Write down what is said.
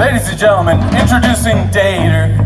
Ladies and gentlemen, introducing Dater.